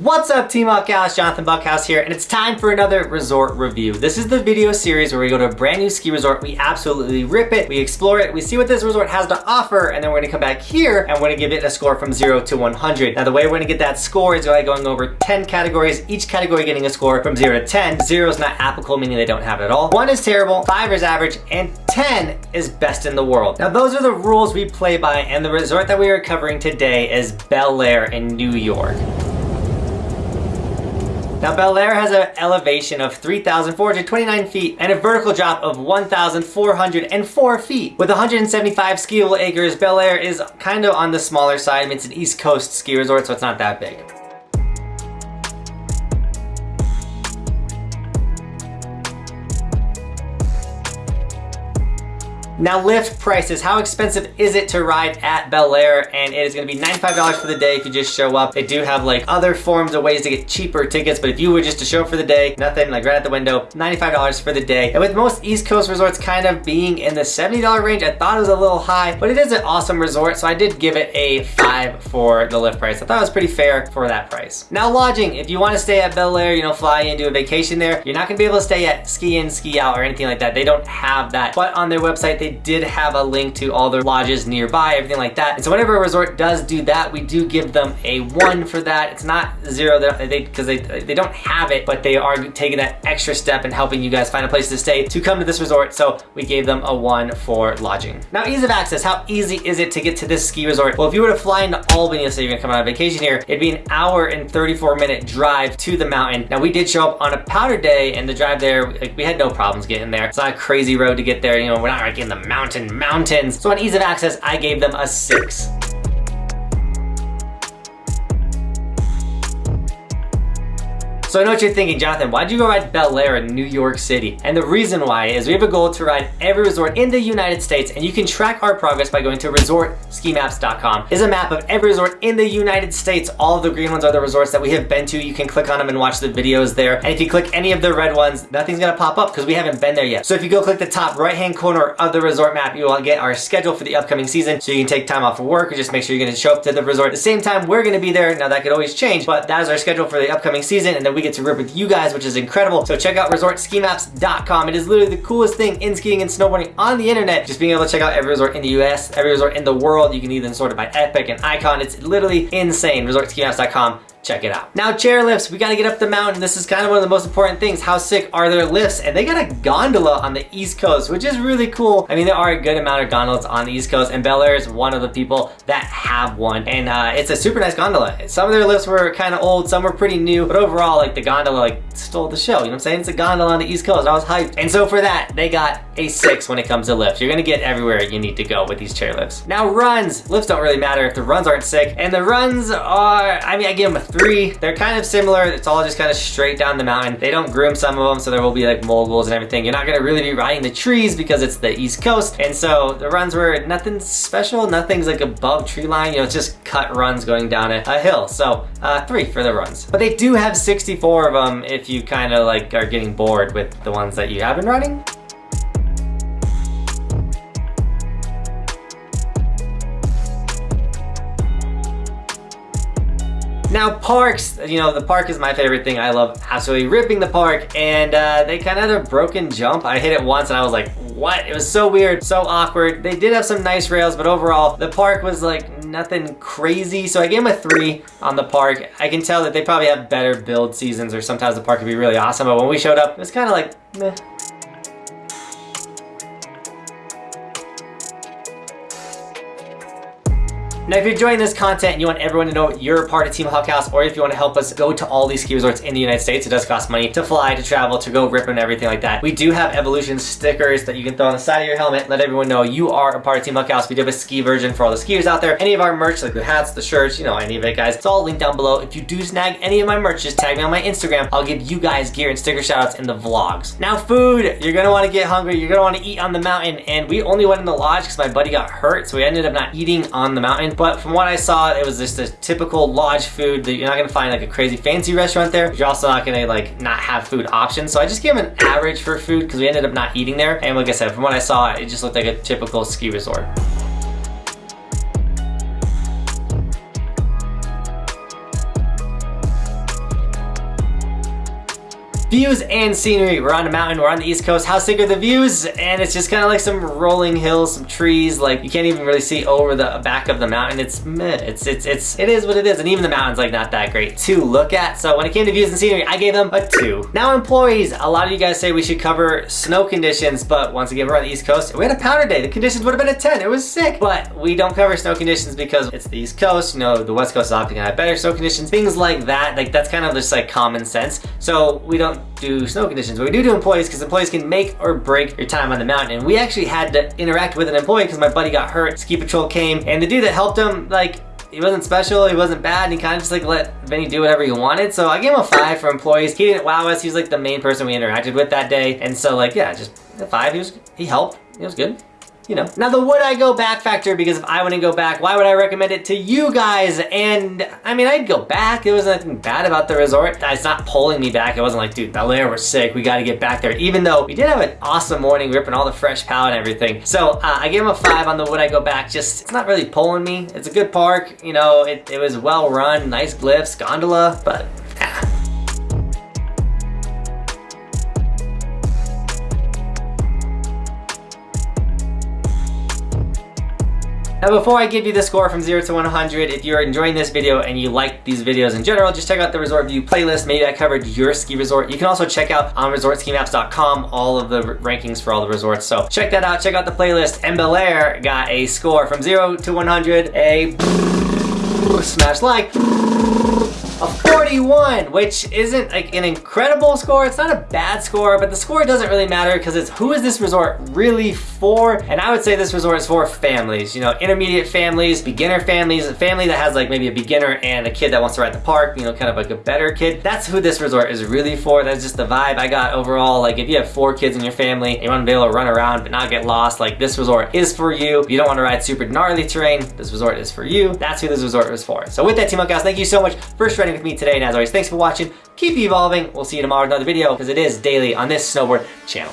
What's up Team Buckhouse, Jonathan Buckhouse here, and it's time for another resort review. This is the video series where we go to a brand new ski resort, we absolutely rip it, we explore it, we see what this resort has to offer, and then we're gonna come back here and we're gonna give it a score from zero to 100. Now the way we're gonna get that score is by going over 10 categories, each category getting a score from zero to 10. Zero is not applicable, meaning they don't have it at all. One is terrible, five is average, and 10 is best in the world. Now those are the rules we play by, and the resort that we are covering today is Belleayre in New York. Now Belleayre has an elevation of 3,429 feet and a vertical drop of 1,404 feet. With 175 skiable acres, Belleayre is kind of on the smaller side. I mean, it's an East Coast ski resort, so it's not that big. Now lift prices, how expensive is it to ride at Belleayre? And it is gonna be $95 for the day if you just show up. They do have like other forms of ways to get cheaper tickets, but if you were just to show up for the day, nothing, like right at the window, $95 for the day. And with most East Coast resorts kind of being in the $70 range, I thought it was a little high, but it is an awesome resort, so I did give it a five for the lift price. I thought it was pretty fair for that price. Now lodging, if you wanna stay at Belleayre, you know, fly in, do a vacation there, you're not gonna be able to stay at ski in, ski out, or anything like that. They don't have that. But on their website, they did have a link to all their lodges nearby, everything like that. And so whenever a resort does do that, we do give them a one for that. It's not zero because they, they, they don't have it, but they are taking that extra step and helping you guys find a place to stay to come to this resort. So we gave them a one for lodging. Now ease of access, how easy is it to get to this ski resort? Well, if you were to fly into Albany, let's say you're gonna come on vacation here, it'd be an hour and 34 minute drive to the mountain. Now we did show up on a powder day and the drive there, like, we had no problems getting there. It's not a crazy road to get there. You know, we're not like in the mountain mountains. So on ease of access, I gave them a six. So I know what you're thinking, Jonathan, why'd you go ride Belleayre in New York City? And the reason why is we have a goal to ride every resort in the United States and you can track our progress by going to resortskimaps.com. Is a map of every resort in the United States. All of the green ones are the resorts that we have been to. You can click on them and watch the videos there. And if you click any of the red ones, nothing's gonna pop up because we haven't been there yet. So if you go click the top right-hand corner of the resort map, you will get our schedule for the upcoming season. So you can take time off of work or just make sure you're gonna show up to the resort at the same time we're gonna be there. Now that could always change, but that is our schedule for the upcoming season. And then we get to rip with you guys, which is incredible. So check out resortskimaps.com. It is literally the coolest thing in skiing and snowboarding on the internet. Just being able to check out every resort in the US, every resort in the world. You can even sort it by epic and icon. It's literally insane. Resortskimaps.com check it out. Now chair lifts, we gotta get up the mountain. This is kind of one of the most important things. How sick are their lifts? And they got a gondola on the East Coast, which is really cool. I mean, there are a good amount of gondolas on the East Coast and Belleayre is one of the people that have one. And uh, it's a super nice gondola. Some of their lifts were kind of old, some were pretty new, but overall, like the gondola like stole the show. You know what I'm saying? It's a gondola on the East Coast. I was hyped. And so for that, they got a six when it comes to lifts. You're gonna get everywhere you need to go with these chair lifts. Now runs, lifts don't really matter if the runs aren't sick. And the runs are, I mean, I give them a three. They're kind of similar. It's all just kind of straight down the mountain. They don't groom some of them, so there will be like moguls and everything. You're not gonna really be riding the trees because it's the East Coast. And so the runs were nothing special. Nothing's like above tree line. You know, it's just cut runs going down a, a hill. So uh, three for the runs. But they do have 64 of them if you kind of like are getting bored with the ones that you have been running. Now parks, you know, the park is my favorite thing. I love absolutely ripping the park and uh, they kind of had a broken jump. I hit it once and I was like, what? It was so weird, so awkward. They did have some nice rails, but overall the park was like nothing crazy. So I gave them a three on the park. I can tell that they probably have better build seasons or sometimes the park could be really awesome. But when we showed up, it was kind of like, meh. Now, if you're enjoying this content and you want everyone to know you're a part of Team Buckhouse, or if you want to help us go to all these ski resorts in the United States, it does cost money to fly, to travel, to go rip and everything like that. We do have Evolution stickers that you can throw on the side of your helmet, let everyone know you are a part of Team Buckhouse. We do have a ski version for all the skiers out there. Any of our merch, like the hats, the shirts, you know, any of it, guys, it's all linked down below. If you do snag any of my merch, just tag me on my Instagram. I'll give you guys gear and sticker shoutouts in the vlogs. Now, food. You're gonna want to get hungry. You're gonna want to eat on the mountain. And we only went in the lodge because my buddy got hurt, so we ended up not eating on the mountain. But from what I saw, it was just a typical lodge food that you're not gonna find like a crazy fancy restaurant there. You're also not gonna like not have food options. So I just gave them an average for food because we ended up not eating there. And like I said, from what I saw, it just looked like a typical ski resort. Views and scenery. We're on a mountain, we're on the East Coast. How sick are the views? And it's just kind of like some rolling hills, some trees. Like you can't even really see over the back of the mountain. It's meh. It's, it's, it's, it is what it is. And even the mountain's like not that great to look at. So when it came to views and scenery, I gave them a two. Now employees, a lot of you guys say we should cover snow conditions, but once again, we're on the East Coast. We had a powder day. The conditions would have been a 10. It was sick, but we don't cover snow conditions because it's the East Coast. You know, the West Coast is often gonna have better snow conditions, things like that. Like that's kind of just like common sense. So we don't do snow conditions, but we do do employees because employees can make or break your time on the mountain. And we actually had to interact with an employee because my buddy got hurt. Ski patrol came and the dude that helped him, like he wasn't special, he wasn't bad, and he kind of just like let Vinny do whatever he wanted. So I gave him a five for employees. He didn't wow us. He was like the main person we interacted with that day. And so like, yeah, just a five. He was, he helped. he was good you know. Now the would I go back factor, because if I wouldn't go back, why would I recommend it to you guys? And I mean, I'd go back. There was nothing bad about the resort. It's not pulling me back. It wasn't like, dude, Belleayre was sick. We got to get back there. Even though we did have an awesome morning, ripping all the fresh pow and everything. So uh, I gave him a five on the would I go back. Just, it's not really pulling me. It's a good park. You know, it, it was well run, nice glyphs, gondola, but Now before I give you the score from 0 to 100, if you're enjoying this video and you like these videos in general, just check out the Resort View playlist. Maybe I covered your ski resort. You can also check out on resortskimaps.com all of the rankings for all the resorts. So check that out, check out the playlist. And Belleayre got a score from 0 to 100, a smash like 41, which isn't like an incredible score. It's not a bad score, but the score doesn't really matter because it's who is this resort really for? And I would say this resort is for families, you know, intermediate families, beginner families, a family that has like maybe a beginner and a kid that wants to ride the park, you know, kind of like a better kid. That's who this resort is really for. That's just the vibe I got overall. Like if you have four kids in your family, you want to be able to run around but not get lost, like this resort is for you. If you don't want to ride super gnarly terrain, this resort is for you. That's who this resort is for. So with that, Team Outcast, thank you so much for shredding with me today. And as always, thanks for watching. Keep evolving. We'll see you tomorrow with another video because it is daily on this snowboard channel.